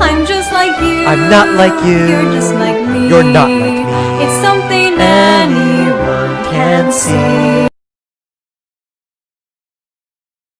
I'm just like you. I'm not like you. You're just like me. You're not like me. It's something Anyone can see.